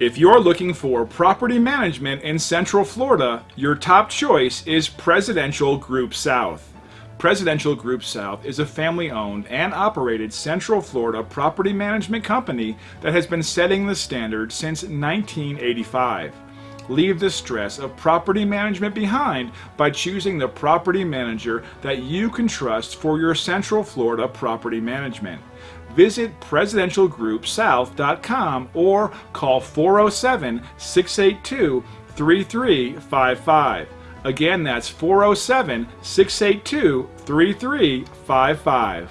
If you're looking for property management in Central Florida, your top choice is Presidential Group South. Presidential Group South is a family owned and operated Central Florida property management company that has been setting the standard since 1985. Leave the stress of property management behind by choosing the property manager that you can trust for your Central Florida property management visit presidentialgroupsouth.com or call 407 682 3355. Again, that's 407 682 3355.